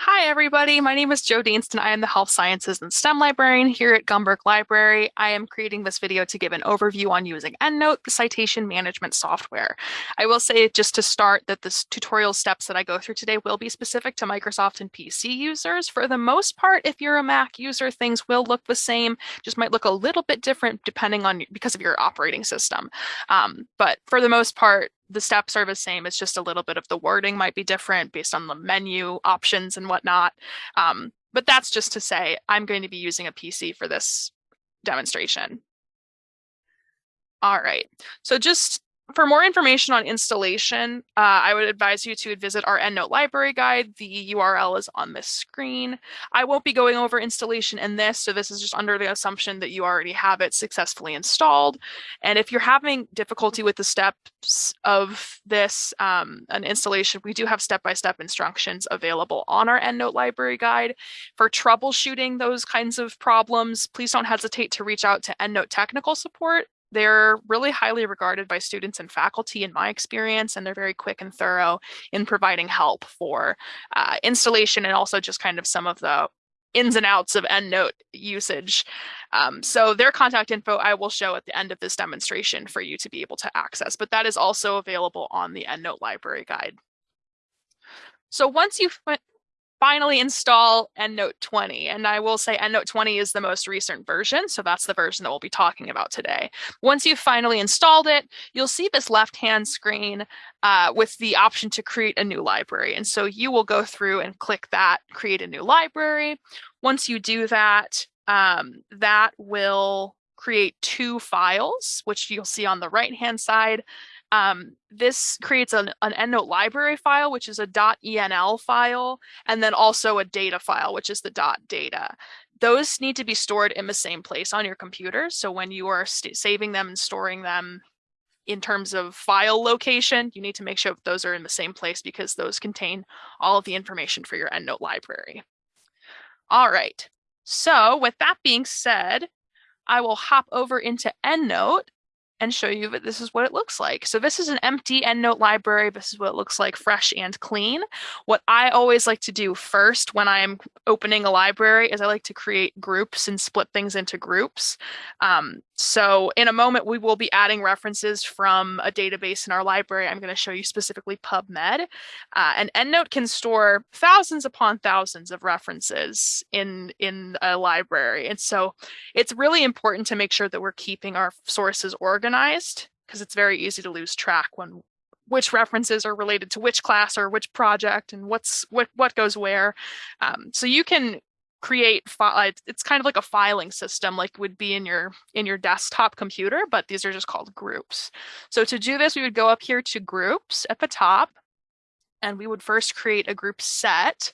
Hi, everybody. My name is Jo Dainston. I am the Health Sciences and STEM librarian here at Gumberg Library. I am creating this video to give an overview on using EndNote, the citation management software. I will say just to start that the tutorial steps that I go through today will be specific to Microsoft and PC users. For the most part, if you're a Mac user, things will look the same, just might look a little bit different depending on because of your operating system. Um, but for the most part, the steps are the same. It's just a little bit of the wording might be different based on the menu options and whatnot. Um, but that's just to say I'm going to be using a PC for this demonstration. All right, so just for more information on installation, uh, I would advise you to visit our EndNote library guide. The URL is on this screen. I won't be going over installation in this, so this is just under the assumption that you already have it successfully installed. And if you're having difficulty with the steps of this, um, an installation, we do have step-by-step -step instructions available on our EndNote library guide. For troubleshooting those kinds of problems, please don't hesitate to reach out to EndNote technical support they're really highly regarded by students and faculty in my experience, and they're very quick and thorough in providing help for uh, installation and also just kind of some of the ins and outs of EndNote usage. Um, so their contact info I will show at the end of this demonstration for you to be able to access, but that is also available on the EndNote library guide. So once you've finally install EndNote 20. And I will say EndNote 20 is the most recent version, so that's the version that we'll be talking about today. Once you've finally installed it, you'll see this left-hand screen uh, with the option to create a new library. And so you will go through and click that, create a new library. Once you do that, um, that will create two files, which you'll see on the right-hand side. Um, this creates an, an EndNote library file, which is a .enl file, and then also a data file, which is the .data. Those need to be stored in the same place on your computer. So when you are saving them and storing them in terms of file location, you need to make sure those are in the same place because those contain all of the information for your EndNote library. All right, so with that being said, I will hop over into EndNote and show you that this is what it looks like. So this is an empty EndNote library. This is what it looks like fresh and clean. What I always like to do first when I am opening a library is I like to create groups and split things into groups. Um, so in a moment, we will be adding references from a database in our library. I'm going to show you specifically PubMed. Uh, and EndNote can store thousands upon thousands of references in, in a library. And so it's really important to make sure that we're keeping our sources organized because it's very easy to lose track when which references are related to which class or which project and what's what what goes where. Um, so you can create it's kind of like a filing system like would be in your in your desktop computer but these are just called groups so to do this we would go up here to groups at the top and we would first create a group set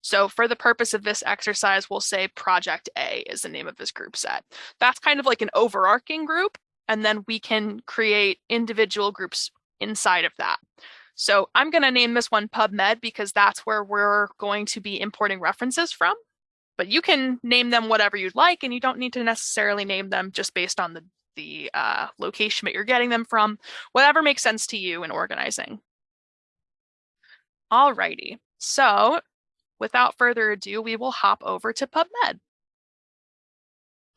so for the purpose of this exercise we'll say project a is the name of this group set that's kind of like an overarching group and then we can create individual groups inside of that. So I'm going to name this one PubMed because that's where we're going to be importing references from. But you can name them whatever you'd like, and you don't need to necessarily name them just based on the, the uh, location that you're getting them from, whatever makes sense to you in organizing. Alrighty, so without further ado, we will hop over to PubMed.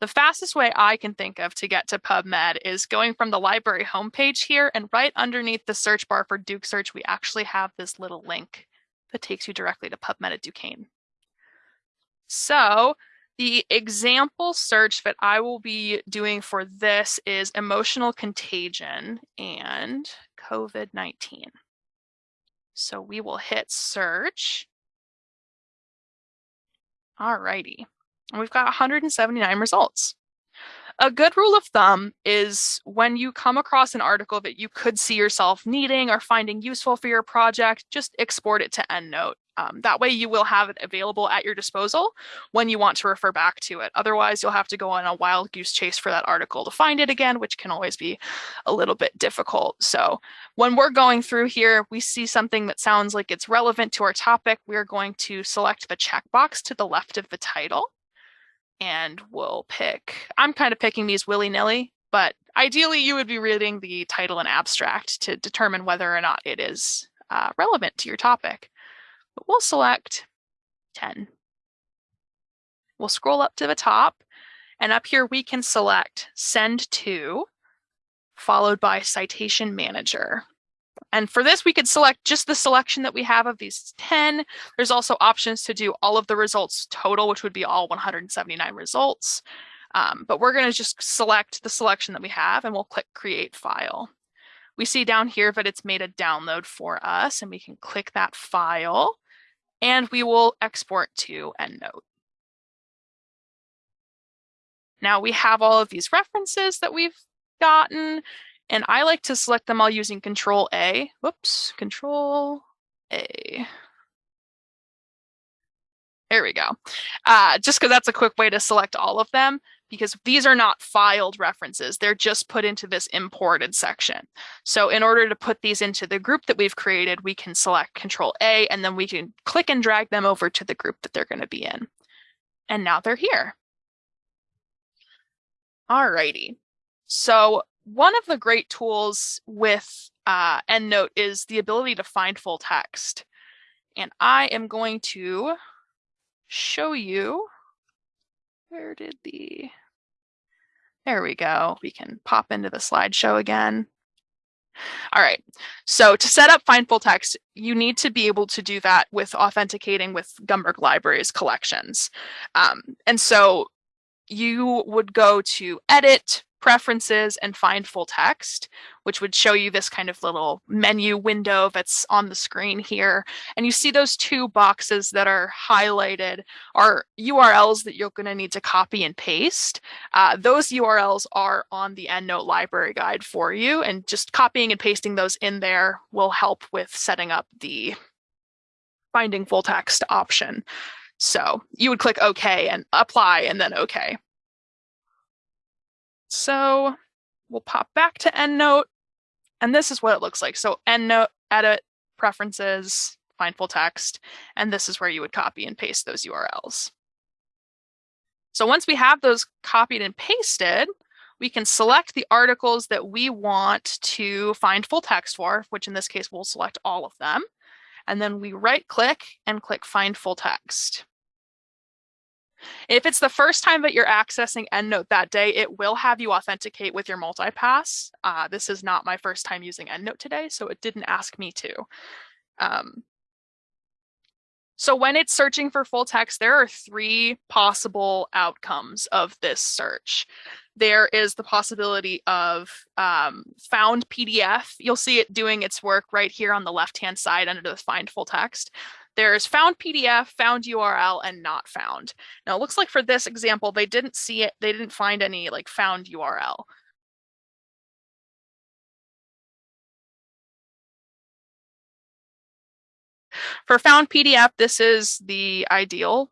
The fastest way I can think of to get to PubMed is going from the library homepage here and right underneath the search bar for Duke Search, we actually have this little link that takes you directly to PubMed at Duquesne. So the example search that I will be doing for this is emotional contagion and COVID-19. So we will hit search. All righty. And we've got 179 results. A good rule of thumb is when you come across an article that you could see yourself needing or finding useful for your project, just export it to EndNote. Um, that way you will have it available at your disposal when you want to refer back to it. Otherwise, you'll have to go on a wild goose chase for that article to find it again, which can always be a little bit difficult. So when we're going through here, we see something that sounds like it's relevant to our topic. We're going to select the checkbox to the left of the title and we'll pick, I'm kind of picking these willy-nilly, but ideally you would be reading the title and abstract to determine whether or not it is uh, relevant to your topic. But we'll select 10. We'll scroll up to the top and up here we can select send to followed by citation manager. And for this, we could select just the selection that we have of these 10. There's also options to do all of the results total, which would be all 179 results. Um, but we're going to just select the selection that we have and we'll click create file. We see down here that it's made a download for us and we can click that file and we will export to EndNote. Now we have all of these references that we've gotten and I like to select them all using Control A. Whoops, Control A. There we go. Uh, just because that's a quick way to select all of them, because these are not filed references. They're just put into this imported section. So in order to put these into the group that we've created, we can select Control A, and then we can click and drag them over to the group that they're going to be in. And now they're here. Alrighty. So one of the great tools with uh, EndNote is the ability to find full text. And I am going to show you, where did the, there we go. We can pop into the slideshow again. All right, so to set up find full text, you need to be able to do that with authenticating with Gumberg Libraries collections. Um, and so you would go to edit, preferences and find full text, which would show you this kind of little menu window that's on the screen here. And you see those two boxes that are highlighted are URLs that you're going to need to copy and paste. Uh, those URLs are on the EndNote library guide for you, and just copying and pasting those in there will help with setting up the finding full text option. So you would click OK and apply and then OK. So we'll pop back to EndNote, and this is what it looks like. So EndNote, edit, preferences, find full text, and this is where you would copy and paste those URLs. So once we have those copied and pasted, we can select the articles that we want to find full text for, which in this case, we'll select all of them. And then we right click and click find full text. If it's the first time that you're accessing EndNote that day, it will have you authenticate with your multipass. Uh, this is not my first time using EndNote today, so it didn't ask me to. Um, so when it's searching for full text, there are three possible outcomes of this search. There is the possibility of um, found PDF. You'll see it doing its work right here on the left-hand side under the find full text. There's found PDF, found URL, and not found. Now it looks like for this example, they didn't see it, they didn't find any like found URL. For found PDF, this is the ideal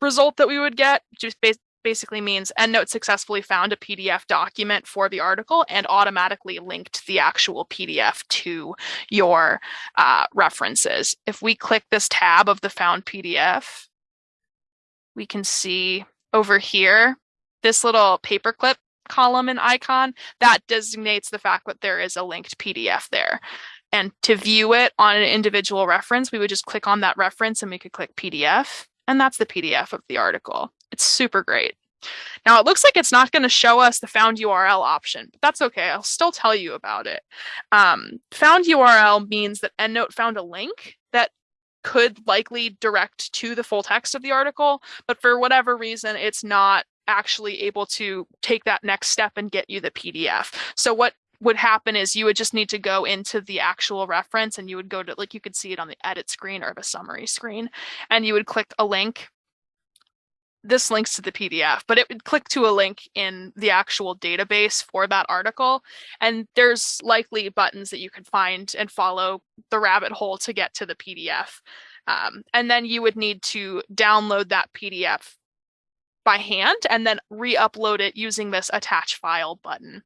result that we would get, just basically means EndNote successfully found a PDF document for the article and automatically linked the actual PDF to your uh, references. If we click this tab of the found PDF, we can see over here, this little paperclip column and icon, that designates the fact that there is a linked PDF there. And to view it on an individual reference, we would just click on that reference and we could click PDF. And that's the PDF of the article. It's super great. Now it looks like it's not going to show us the found URL option, but that's okay. I'll still tell you about it. Um, found URL means that EndNote found a link that could likely direct to the full text of the article, but for whatever reason, it's not actually able to take that next step and get you the PDF. So what would happen is you would just need to go into the actual reference and you would go to like you could see it on the edit screen or the summary screen and you would click a link this links to the PDF, but it would click to a link in the actual database for that article. And there's likely buttons that you could find and follow the rabbit hole to get to the PDF. Um, and then you would need to download that PDF by hand and then re-upload it using this attach file button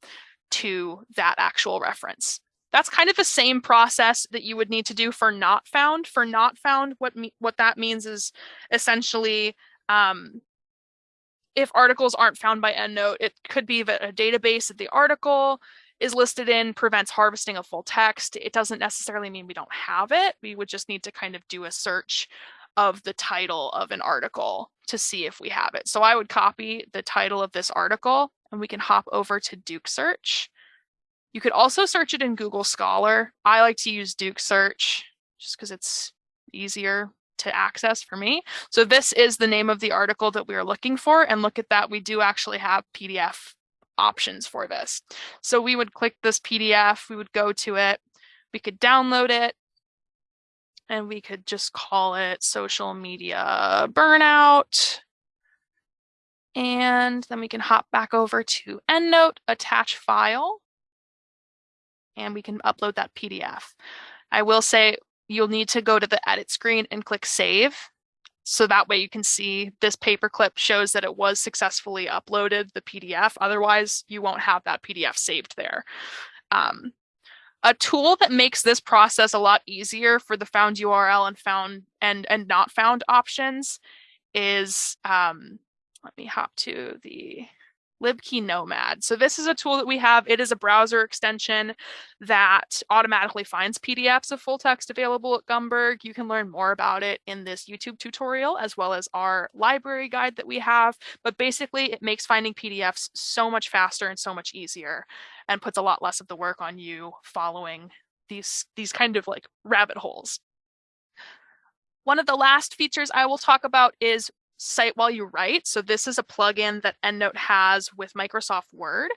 to that actual reference. That's kind of the same process that you would need to do for not found. For not found, what what that means is essentially um, if articles aren't found by EndNote, it could be that a database that the article is listed in prevents harvesting of full text. It doesn't necessarily mean we don't have it. We would just need to kind of do a search of the title of an article to see if we have it. So I would copy the title of this article and we can hop over to Duke Search. You could also search it in Google Scholar. I like to use Duke Search just because it's easier to access for me. So this is the name of the article that we are looking for. And look at that, we do actually have PDF options for this. So we would click this PDF, we would go to it, we could download it, and we could just call it social media burnout. And then we can hop back over to EndNote, attach file, and we can upload that PDF. I will say you'll need to go to the edit screen and click save. So that way you can see this paperclip shows that it was successfully uploaded, the PDF. Otherwise, you won't have that PDF saved there. Um, a tool that makes this process a lot easier for the found URL and found and and not found options is um, let me hop to the LibKey Nomad. So this is a tool that we have. It is a browser extension that automatically finds PDFs of full text available at Gumberg. You can learn more about it in this YouTube tutorial, as well as our library guide that we have. But basically, it makes finding PDFs so much faster and so much easier and puts a lot less of the work on you following these, these kind of like rabbit holes. One of the last features I will talk about is cite while you write. So this is a plugin that EndNote has with Microsoft Word.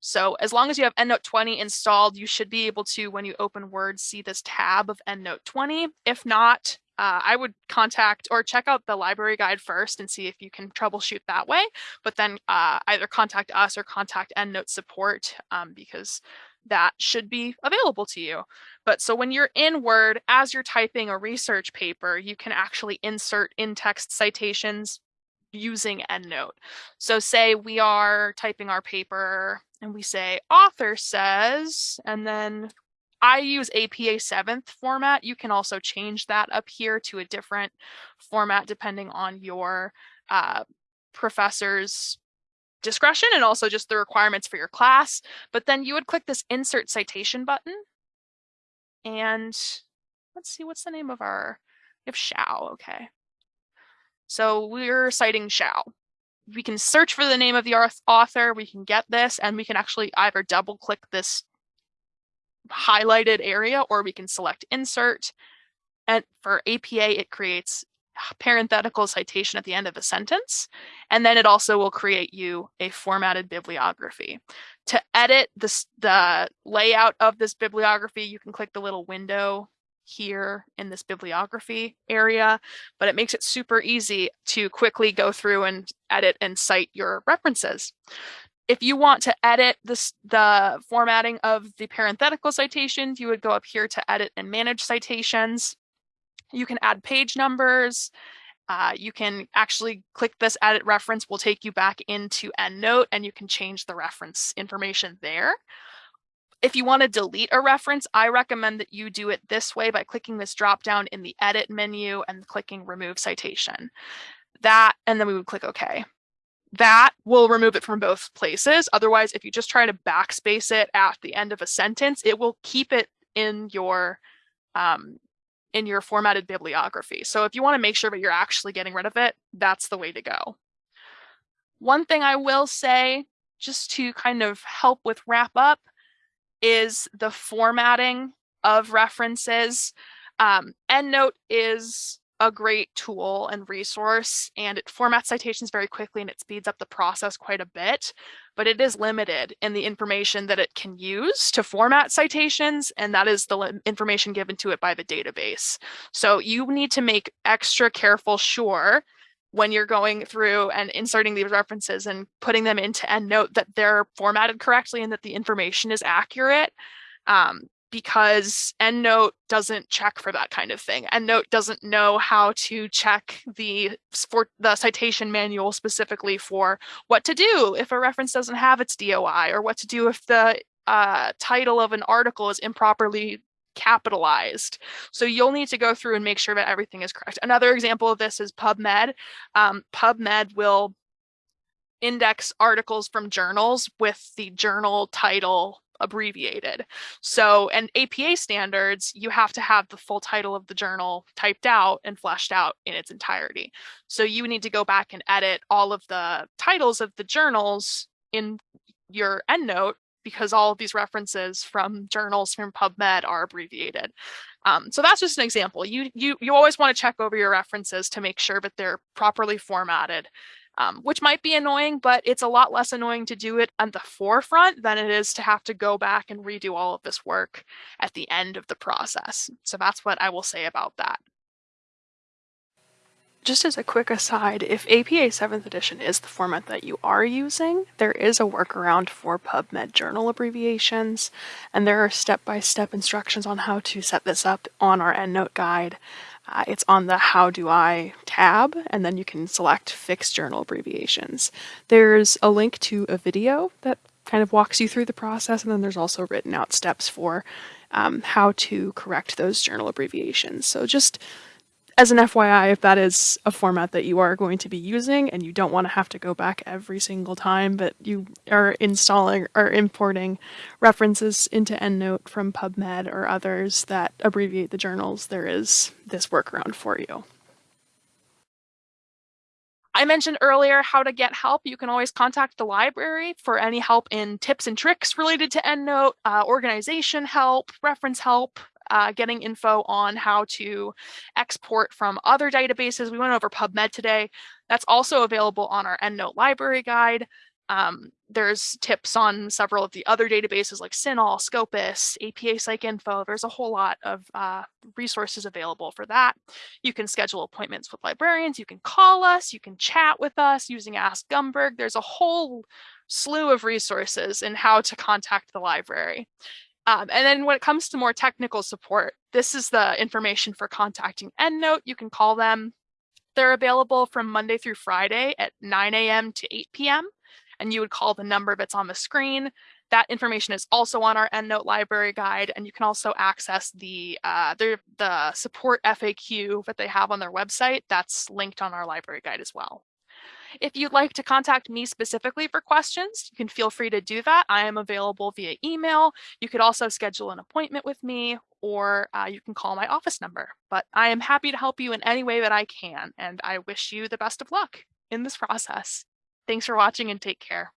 So as long as you have EndNote 20 installed, you should be able to, when you open Word, see this tab of EndNote 20. If not, uh, I would contact or check out the library guide first and see if you can troubleshoot that way, but then uh, either contact us or contact EndNote support um, because that should be available to you. But so when you're in Word, as you're typing a research paper, you can actually insert in-text citations using EndNote. So say we are typing our paper and we say author says, and then I use APA 7th format. You can also change that up here to a different format depending on your uh, professor's discretion and also just the requirements for your class. But then you would click this insert citation button. And let's see, what's the name of our, we have Shao, okay. So we're citing Shao. We can search for the name of the author, we can get this, and we can actually either double click this highlighted area or we can select insert. And for APA, it creates parenthetical citation at the end of a sentence. And then it also will create you a formatted bibliography. To edit this, the layout of this bibliography, you can click the little window here in this bibliography area, but it makes it super easy to quickly go through and edit and cite your references. If you want to edit this, the formatting of the parenthetical citations, you would go up here to edit and manage citations. You can add page numbers. Uh, you can actually click this edit reference will take you back into EndNote and you can change the reference information there. If you want to delete a reference, I recommend that you do it this way by clicking this drop down in the edit menu and clicking remove citation. That, and then we would click OK. That will remove it from both places. Otherwise, if you just try to backspace it at the end of a sentence, it will keep it in your um, in your formatted bibliography. So if you want to make sure that you're actually getting rid of it, that's the way to go. One thing I will say, just to kind of help with wrap up, is the formatting of references. Um, EndNote is a great tool and resource and it formats citations very quickly and it speeds up the process quite a bit, but it is limited in the information that it can use to format citations and that is the information given to it by the database. So you need to make extra careful sure when you're going through and inserting these references and putting them into EndNote that they're formatted correctly and that the information is accurate. Um, because EndNote doesn't check for that kind of thing. EndNote doesn't know how to check the for the citation manual specifically for what to do if a reference doesn't have its DOI or what to do if the uh, title of an article is improperly capitalized. So you'll need to go through and make sure that everything is correct. Another example of this is PubMed. Um, PubMed will index articles from journals with the journal title abbreviated. So, and APA standards, you have to have the full title of the journal typed out and fleshed out in its entirety. So you need to go back and edit all of the titles of the journals in your EndNote because all of these references from journals from PubMed are abbreviated. Um, so that's just an example. You, you, you always want to check over your references to make sure that they're properly formatted, um, which might be annoying, but it's a lot less annoying to do it at the forefront than it is to have to go back and redo all of this work at the end of the process. So that's what I will say about that. Just as a quick aside, if APA 7th edition is the format that you are using, there is a workaround for PubMed journal abbreviations, and there are step-by-step -step instructions on how to set this up on our EndNote guide. Uh, it's on the How Do I tab, and then you can select Fixed Journal Abbreviations. There's a link to a video that kind of walks you through the process, and then there's also written out steps for um, how to correct those journal abbreviations. So just as an FYI, if that is a format that you are going to be using and you don't want to have to go back every single time, that you are installing or importing references into EndNote from PubMed or others that abbreviate the journals, there is this workaround for you. I mentioned earlier how to get help. You can always contact the library for any help in tips and tricks related to EndNote, uh, organization help, reference help, uh, getting info on how to export from other databases. We went over PubMed today. That's also available on our EndNote library guide. Um, there's tips on several of the other databases like CINAHL, Scopus, APA PsycInfo. There's a whole lot of uh, resources available for that. You can schedule appointments with librarians. You can call us. You can chat with us using Ask Gumberg. There's a whole slew of resources in how to contact the library. Um, and then when it comes to more technical support, this is the information for contacting EndNote. You can call them. They're available from Monday through Friday at 9 a.m. to 8 p.m. And you would call the number that's on the screen. That information is also on our EndNote library guide, and you can also access the, uh, the, the support FAQ that they have on their website. That's linked on our library guide as well. If you'd like to contact me specifically for questions, you can feel free to do that. I am available via email. You could also schedule an appointment with me or uh, you can call my office number. But I am happy to help you in any way that I can, and I wish you the best of luck in this process. Thanks for watching and take care.